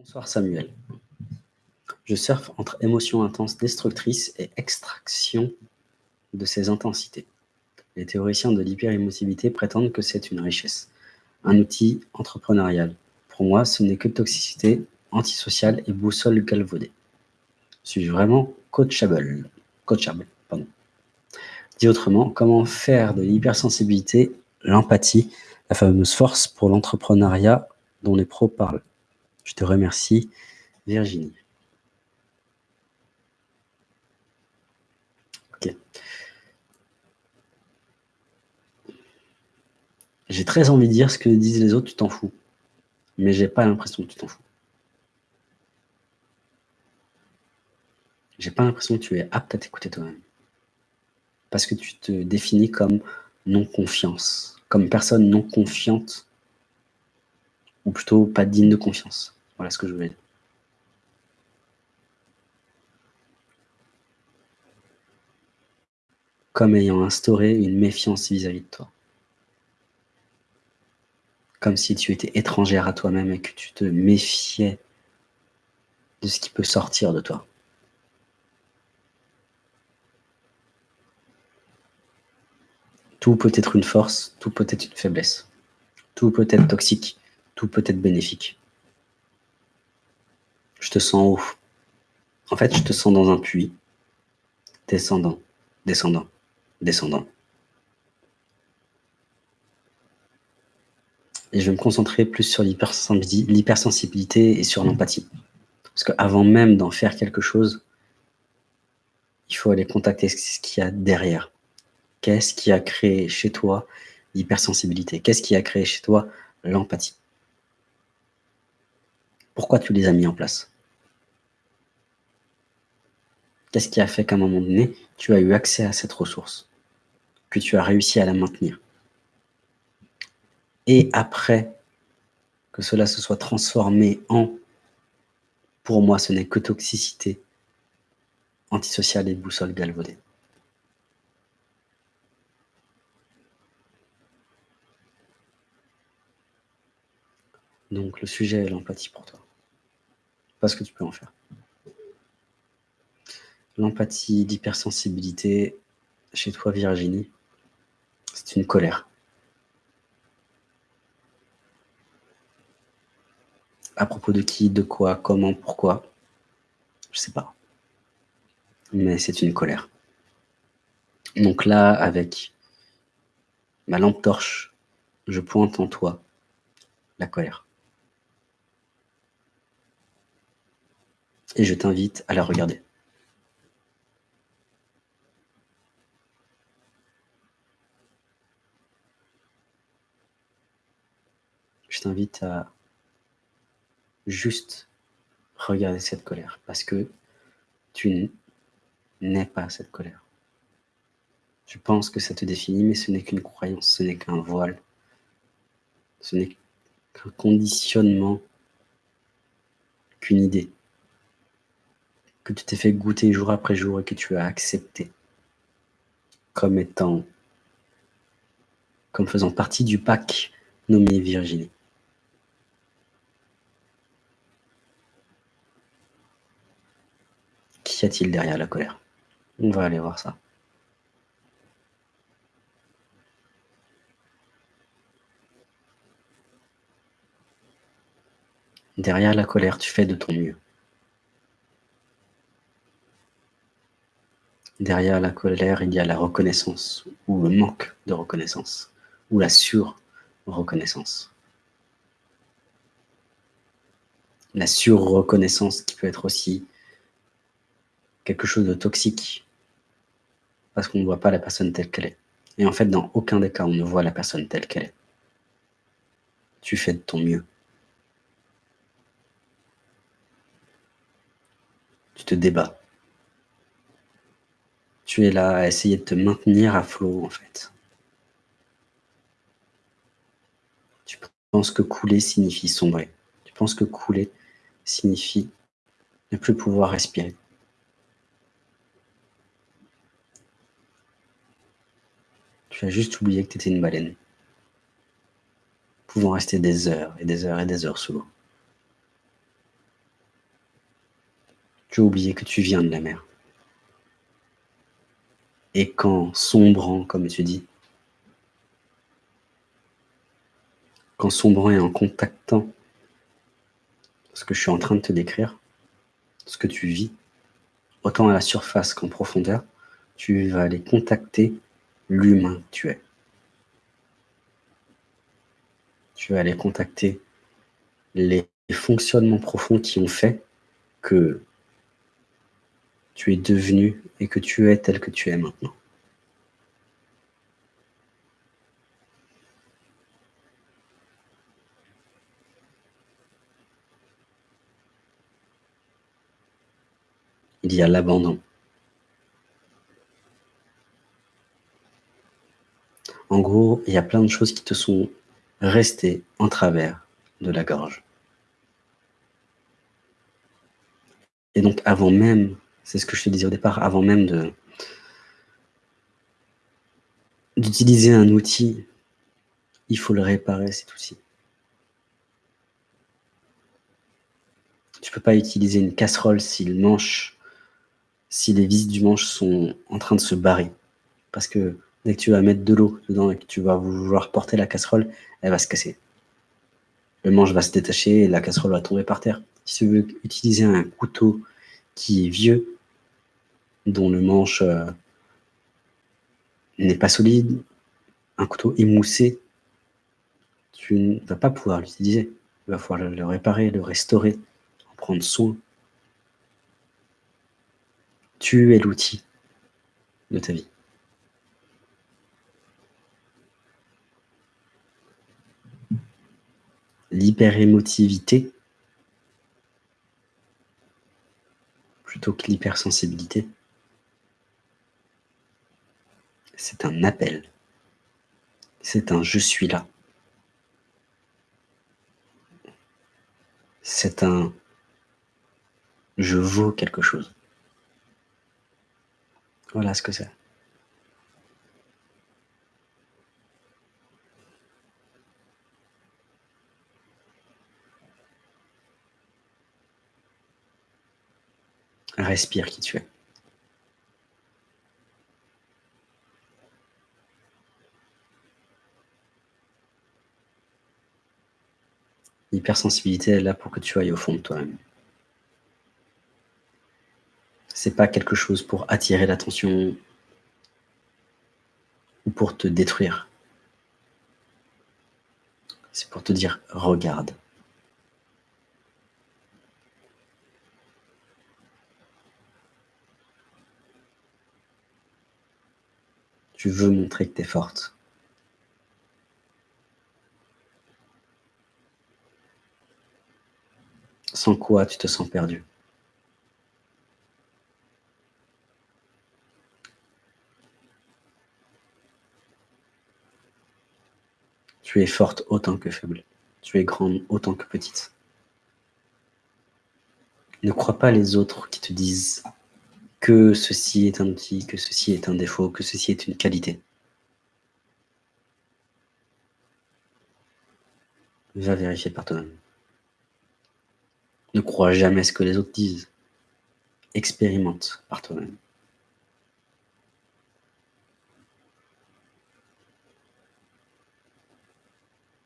Bonsoir Samuel. Je surfe entre émotions intenses destructrices et extraction de ces intensités. Les théoriciens de l'hyperémotivité prétendent que c'est une richesse, un outil entrepreneurial. Pour moi, ce n'est que toxicité antisociale et boussole galvaudée. Suis-je vraiment coachable? Coachable, pardon. Dit autrement, comment faire de l'hypersensibilité, l'empathie, la fameuse force pour l'entrepreneuriat dont les pros parlent? Je te remercie, Virginie. Ok. J'ai très envie de dire ce que disent les autres, tu t'en fous. Mais j'ai pas l'impression que tu t'en fous. J'ai pas l'impression que tu es apte à t'écouter toi-même. Parce que tu te définis comme non-confiance, comme personne non confiante, ou plutôt pas digne de confiance. Voilà ce que je voulais dire. Comme ayant instauré une méfiance vis-à-vis -vis de toi comme si tu étais étrangère à toi-même et que tu te méfiais de ce qui peut sortir de toi. Tout peut être une force, tout peut être une faiblesse. Tout peut être toxique, tout peut être bénéfique. Je te sens haut. En fait, je te sens dans un puits. Descendant, descendant, descendant. et je vais me concentrer plus sur l'hypersensibilité et sur l'empathie. Parce qu'avant même d'en faire quelque chose, il faut aller contacter ce qu'il y a derrière. Qu'est-ce qui a créé chez toi l'hypersensibilité? Qu'est-ce qui a créé chez toi l'empathie? Pourquoi tu les as mis en place? Qu'est-ce qui a fait qu'à un moment donné, tu as eu accès à cette ressource Que tu as réussi à la maintenir? Et après que cela se soit transformé en, pour moi, ce n'est que toxicité antisociale et boussole galvaudée. Donc le sujet est l'empathie pour toi. Pas ce que tu peux en faire. L'empathie, l'hypersensibilité, chez toi Virginie, c'est une colère. À propos de qui, de quoi, comment, pourquoi Je sais pas. Mais c'est une colère. Donc là, avec ma lampe torche, je pointe en toi la colère. Et je t'invite à la regarder. Je t'invite à juste regarder cette colère parce que tu n'es pas cette colère. Tu penses que ça te définit, mais ce n'est qu'une croyance, ce n'est qu'un voile, ce n'est qu'un conditionnement, qu'une idée que tu t'es fait goûter jour après jour et que tu as accepté comme étant, comme faisant partie du pack nommé Virginie. Qu'y a-t-il derrière la colère On va aller voir ça. Derrière la colère, tu fais de ton mieux. Derrière la colère, il y a la reconnaissance, ou le manque de reconnaissance, ou la sur-reconnaissance. La sur-reconnaissance qui peut être aussi quelque chose de toxique parce qu'on ne voit pas la personne telle qu'elle est. Et en fait, dans aucun des cas, on ne voit la personne telle qu'elle est. Tu fais de ton mieux. Tu te débats. Tu es là à essayer de te maintenir à flot, en fait. Tu penses que couler signifie sombrer. Tu penses que couler signifie ne plus pouvoir respirer. Tu as juste oublié que tu étais une baleine, pouvant rester des heures et des heures et des heures sous l'eau. Tu as oublié que tu viens de la mer. Et qu'en sombrant, comme tu dis, qu'en sombrant et en contactant ce que je suis en train de te décrire, ce que tu vis, autant à la surface qu'en profondeur, tu vas aller contacter l'humain tu es. Tu vas aller contacter les fonctionnements profonds qui ont fait que tu es devenu et que tu es tel que tu es maintenant. Il y a l'abandon. En gros, il y a plein de choses qui te sont restées en travers de la gorge. Et donc, avant même, c'est ce que je te disais au départ, avant même d'utiliser un outil, il faut le réparer, cet outil. Tu peux pas utiliser une casserole si le manche, si les vis du manche sont en train de se barrer. Parce que dès que tu vas mettre de l'eau dedans et que tu vas vouloir porter la casserole, elle va se casser. Le manche va se détacher et la casserole va tomber par terre. Si tu veux utiliser un couteau qui est vieux, dont le manche euh, n'est pas solide, un couteau émoussé, tu ne vas pas pouvoir l'utiliser. Il va falloir le réparer, le restaurer, en prendre soin. Tu es l'outil de ta vie. L'hyperémotivité plutôt que l'hypersensibilité. C'est un appel. C'est un « je suis là ». C'est un « je vaux quelque chose ». Voilà ce que c'est. Respire qui tu es. L'hypersensibilité est là pour que tu ailles au fond de toi-même. C'est pas quelque chose pour attirer l'attention ou pour te détruire. C'est pour te dire « regarde ». Tu veux montrer que tu es forte. Sans quoi tu te sens perdu. Tu es forte autant que faible. Tu es grande autant que petite. Ne crois pas les autres qui te disent que ceci est un outil, que ceci est un défaut, que ceci est une qualité. Va vérifier par toi-même. Ne crois jamais ce que les autres disent. Expérimente par toi-même.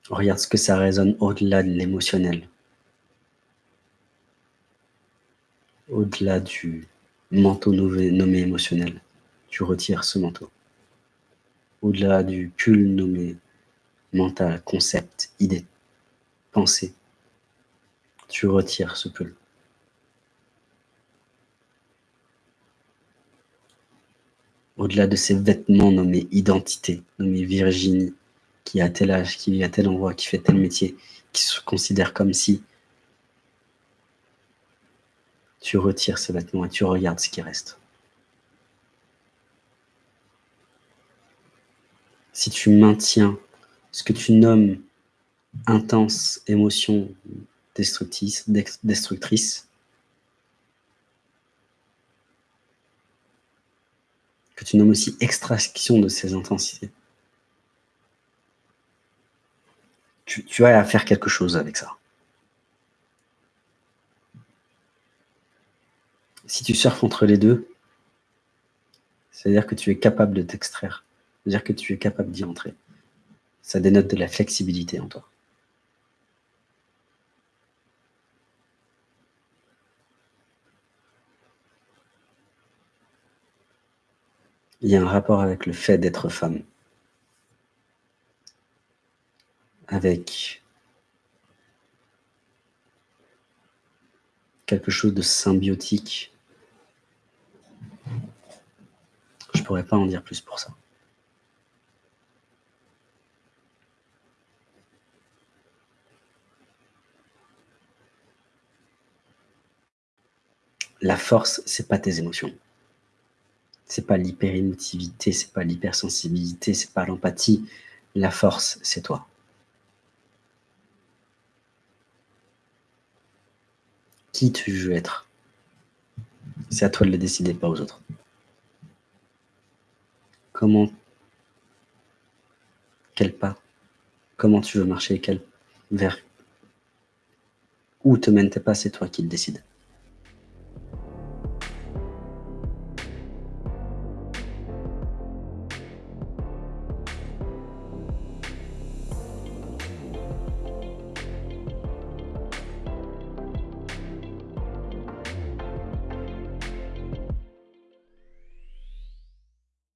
Regarde ce que ça résonne au-delà de l'émotionnel. Au-delà du manteau nommé, émotionnel. Tu retires ce manteau. Au-delà du pull nommé mental, concept, idée, pensée, tu retires ce pull. Au-delà de ces vêtements nommés identité, nommés Virginie, qui a tel âge, qui vit à tel endroit, qui fait tel métier, qui se considère comme si tu retires ce vêtement et tu regardes ce qui reste. Si tu maintiens ce que tu nommes intense émotion destructrice, destructrice que tu nommes aussi extraction de ces intensités, tu, tu as à faire quelque chose avec ça. Si tu surfes entre les deux, c'est-à-dire que tu es capable de t'extraire, c'est-à-dire que tu es capable d'y entrer. Ça dénote de la flexibilité en toi. Il y a un rapport avec le fait d'être femme. Avec quelque chose de symbiotique. Je pourrais pas en dire plus pour ça. La force, c'est pas tes émotions. C'est pas l'hyper-émotivité, c'est pas l'hypersensibilité, c'est pas l'empathie. La force, c'est toi. Qui tu veux être? C'est à toi de le décider, pas aux autres. Comment Quel pas Comment tu veux marcher quel... Vers Où te mène tes pas, c'est toi qui le décides.